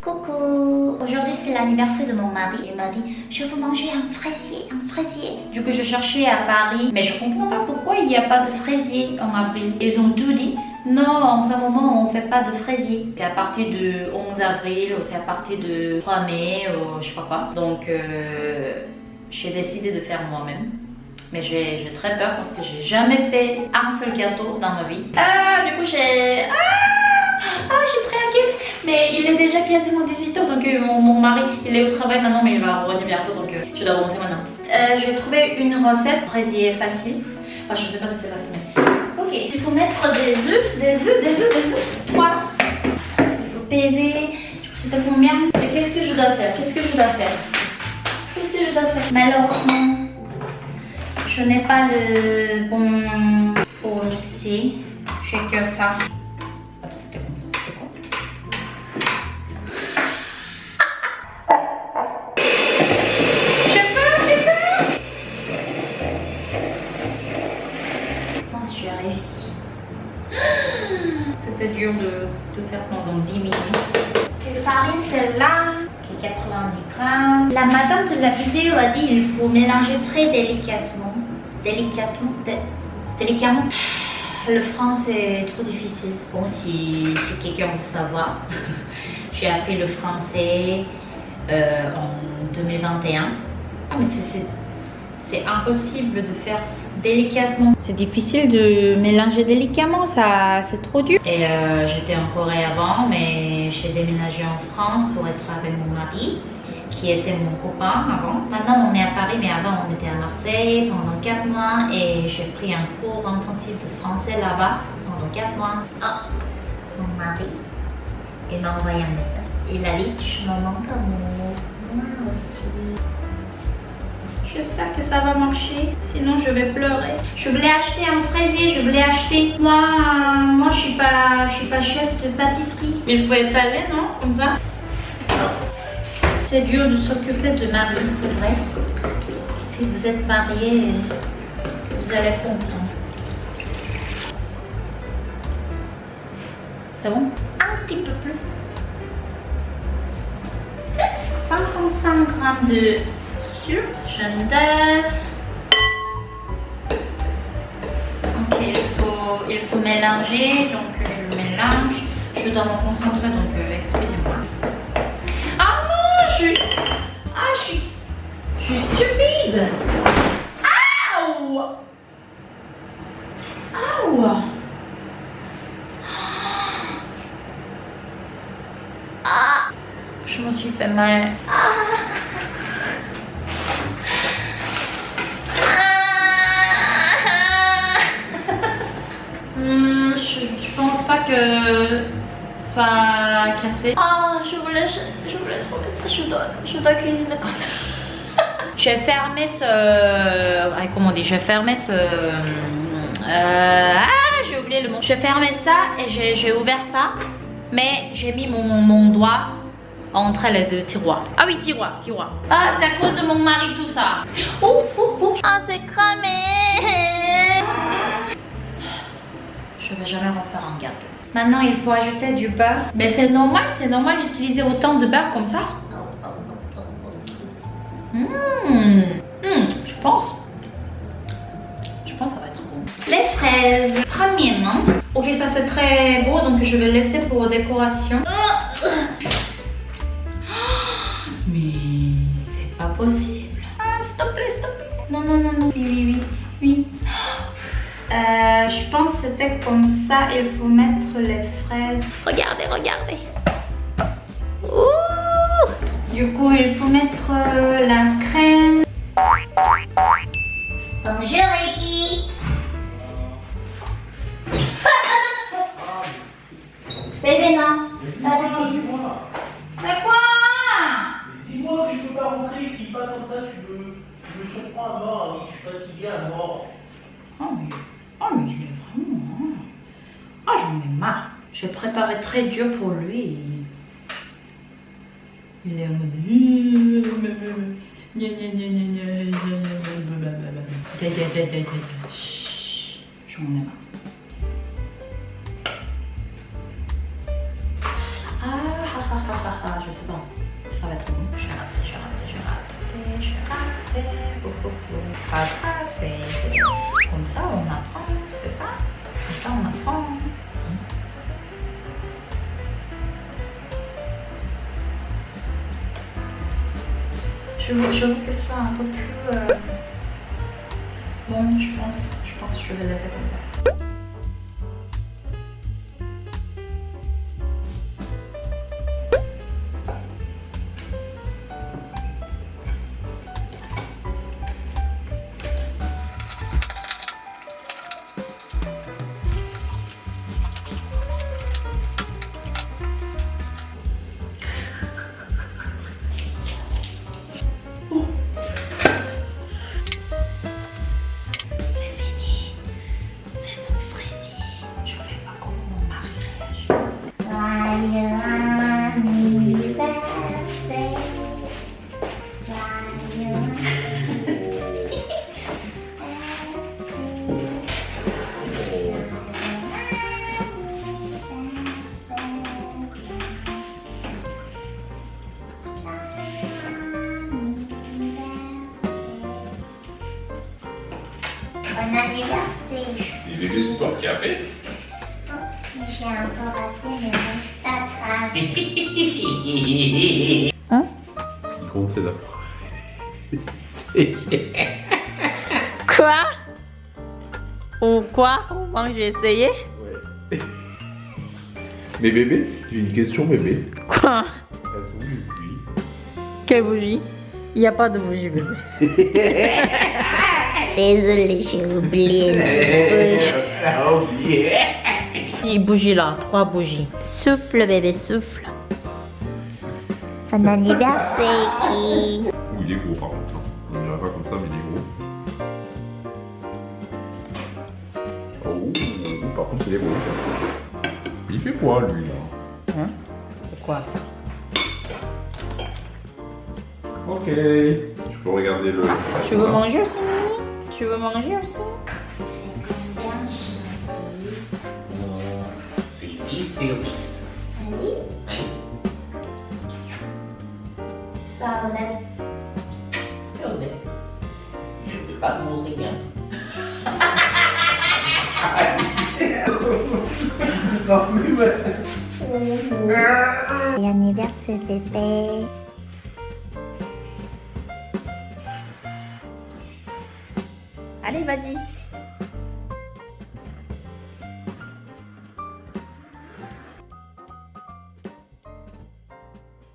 Coucou Aujourd'hui c'est l'anniversaire de mon mari. Il m'a dit je veux manger un fraisier, un fraisier. Du coup je cherchais à Paris, mais je comprends pas pourquoi il n'y a pas de fraisier en avril. Ils ont tout dit. Non, en ce moment on fait pas de fraisier. C'est à partir de 11 avril ou c'est à partir de 3 mai ou je sais pas quoi. Donc euh, j'ai décidé de faire moi-même. Mais j'ai très peur parce que j'ai jamais fait un seul gâteau dans ma vie. Ah, du coup j'ai... Ah, ah, je suis très inquiète. Mais il est déjà quasiment 18h, donc euh, mon, mon mari, il est au travail maintenant, mais il va revenir bientôt, donc euh, je dois commencer maintenant. Euh, je vais trouver une recette fraisier facile. Enfin, je sais pas si c'est facile, mais... Ok, il faut mettre des œufs, des œufs, des œufs, des œufs. Voilà. Il faut peser. Du coup, c'était combien Et qu'est-ce que je dois faire? Qu'est-ce que je dois faire? Qu'est-ce que je dois faire? Malheureusement, je n'ai pas le bon pour mixer. J'ai que ça. Attends, c'était comme ça, c'était quoi? J'ai peur, j'ai peur Je pense que j'ai réussi. C'était dur de, de faire pendant 10 minutes. Quelle farine celle-là? Qui est 90 grammes. La madame de la vidéo a dit il faut mélanger très délicatement. Délicatement dé- Délicatement le français est trop difficile. Bon, si, si quelqu'un veut savoir, j'ai appris le français euh, en 2021. Ah, mais c'est- impossible de faire délicatement. C'est difficile de mélanger délicatement, ça c'est trop dur. Et euh, j'étais en Corée avant, mais j'ai déménagé en France pour être avec mon mari, qui était mon copain avant. Maintenant on est à Paris, mais avant on était à Marseille pendant 4 mois et j'ai pris un cours intensif de français là-bas pendant 4 mois. Ah, mon mari, il m'a envoyé un message. Il a dit, je me manque amour. Moi aussi. J'espère que ça va marcher, sinon je vais pleurer. Je voulais acheter un fraisier, je voulais acheter. Moi, moi je suis pas, je suis pas chef de pâtisserie. Il faut étaler, non Comme ça? C'est dur de s'occuper de mari, c'est vrai. Si vous êtes marié, vous allez comprendre. C'est bon? Un petit peu plus. 55 grammes de sucre, jaune d'œuf. Ok, il faut, il faut mélanger, donc je mélange. Je dois me concentrer, donc euh, excusez-moi. Je suis stupide Aouh Aouh Ah Je me suis fait mal. Hmm, pense pas que ce soit cassé. Ah, je voulais, je, je voulais trouver ça. Je dois, je dois cuisiner comme ça. J'ai fermé ce. ah, comment dit J'ai fermé ce. euh, ah, j'ai oublié le mot. J'ai fermé ça et j'ai j'ai ouvert ça. Mais j'ai mis mon, mon doigt entre les deux tiroirs. Ah oui, tiroir, tiroir. Ah, c'est à cause de mon mari tout ça. Oh, oh, oh. Ah, c'est cramé. Je vais jamais refaire un gâteau. Maintenant, il faut ajouter du beurre. Mais c'est normal, c'est normal d'utiliser autant de beurre comme ça. Mmh. Mmh, je pense. Je pense que ça va être bon. Les fraises. Premièrement. Ok, ça c'est très beau, donc je vais laisser pour décoration. Mais c'est pas possible. Ah, te plaît. Non, non, non, non. Oui, oui, oui. Oui. Euh, je pense que c'était comme ça. Il faut mettre les fraises. Regardez, regardez. Du coup, il faut mettre euh, la crème. Bonjour, Ricky. Bébé, non. Pas de Mais quoi? Dis-moi que je peux pas rentrer, crie pas comme ça, tu me, tu me surprends à mort, je suis fatigué à mort. Oh mais, oh mais il est vraiment... hein. Ah j'en ai marre. J'ai préparé très dur pour lui. Il est en mode. J'en ai marre. Ah, ah, ah, ah, ah, je sais pas. Ça va être bon. Je vais je vais rater, je vais comme ça on apprend, c'est ça Comme ça on apprend. Je veux, que ce soit un peu plus euh, bon, je pense. Je pense que je vais laisser comme ça. Bon anniversaire. Et bébé, c'est toi qui as fait J'ai un peu raté, mais c'est pas grave. Ce qui compte, c'est d'apprendre. Quoi? Ou quoi? Bon, je vais essayer. Ouais. Mais bébé, j'ai une question, bébé. Quoi? Elles sont où les bougies Quelle bougie? Il n'y a pas de bougie, bébé. Désolée, j'ai oublié. Ah, oublié Une bougie là, trois bougies. Souffle, bébé, souffle. Bon anniversaire. Ouh, il est gros par contre. hein. On dirait pas comme ça, mais il est gros. Oh, par contre, il est gros. Il fait quoi, lui, là Hein? C'est quoi ça? Ok. Tu peux regarder le. Tu veux manger aussi, Mimi Tu veux manger aussi Sois honnête. Je peux pas te montrer bien. Et anniversaire, bébé. Allez, vas-y.